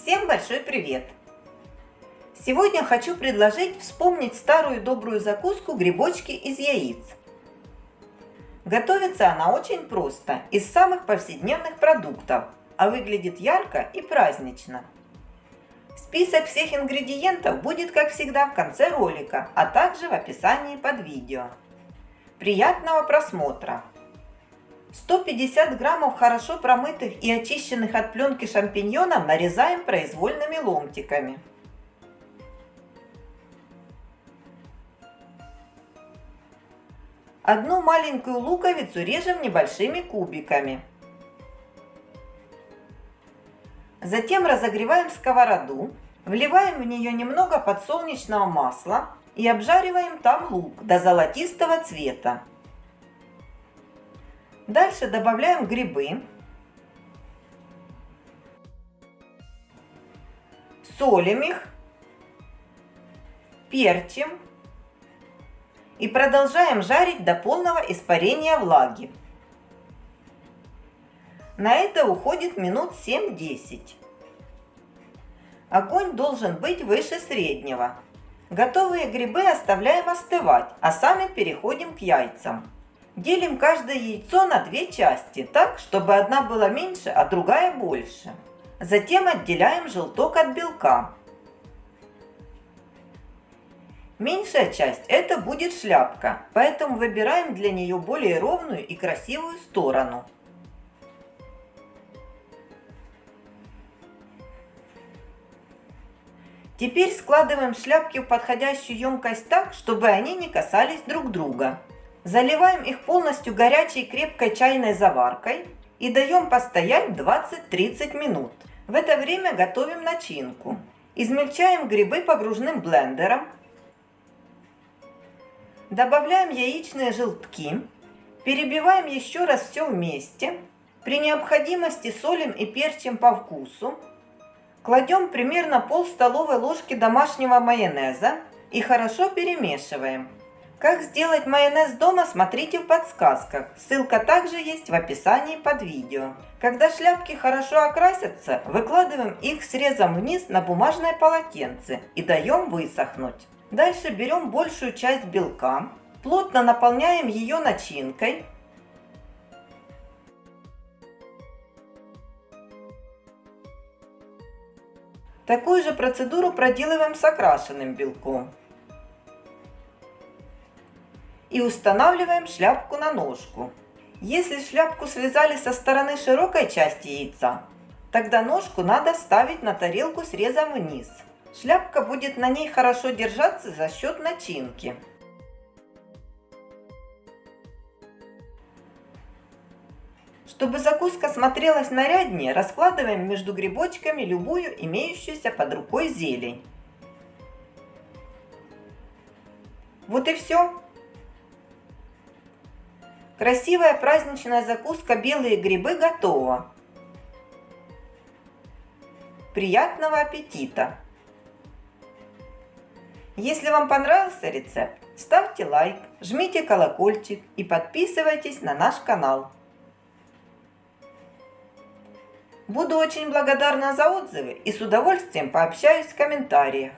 Всем большой привет! Сегодня хочу предложить вспомнить старую добрую закуску грибочки из яиц. Готовится она очень просто, из самых повседневных продуктов, а выглядит ярко и празднично. Список всех ингредиентов будет, как всегда, в конце ролика, а также в описании под видео. Приятного просмотра! 150 граммов хорошо промытых и очищенных от пленки шампиньонов нарезаем произвольными ломтиками. Одну маленькую луковицу режем небольшими кубиками. Затем разогреваем сковороду, вливаем в нее немного подсолнечного масла и обжариваем там лук до золотистого цвета. Дальше добавляем грибы. Солим их. Перчим. И продолжаем жарить до полного испарения влаги. На это уходит минут 7-10. Огонь должен быть выше среднего. Готовые грибы оставляем остывать, а сами переходим к яйцам. Делим каждое яйцо на две части, так, чтобы одна была меньше, а другая больше. Затем отделяем желток от белка. Меньшая часть – это будет шляпка, поэтому выбираем для нее более ровную и красивую сторону. Теперь складываем шляпки в подходящую емкость так, чтобы они не касались друг друга. Заливаем их полностью горячей крепкой чайной заваркой и даем постоять 20-30 минут. В это время готовим начинку. Измельчаем грибы погружным блендером. Добавляем яичные желтки. Перебиваем еще раз все вместе. При необходимости солим и перчим по вкусу. Кладем примерно пол столовой ложки домашнего майонеза и хорошо перемешиваем. Как сделать майонез дома, смотрите в подсказках. Ссылка также есть в описании под видео. Когда шляпки хорошо окрасятся, выкладываем их срезом вниз на бумажное полотенце и даем высохнуть. Дальше берем большую часть белка, плотно наполняем ее начинкой. Такую же процедуру проделываем с окрашенным белком и устанавливаем шляпку на ножку. Если шляпку связали со стороны широкой части яйца, тогда ножку надо ставить на тарелку срезом вниз. Шляпка будет на ней хорошо держаться за счет начинки. Чтобы закуска смотрелась наряднее, раскладываем между грибочками любую имеющуюся под рукой зелень. Вот и все. Красивая праздничная закуска «Белые грибы» готова. Приятного аппетита! Если вам понравился рецепт, ставьте лайк, жмите колокольчик и подписывайтесь на наш канал. Буду очень благодарна за отзывы и с удовольствием пообщаюсь в комментариях.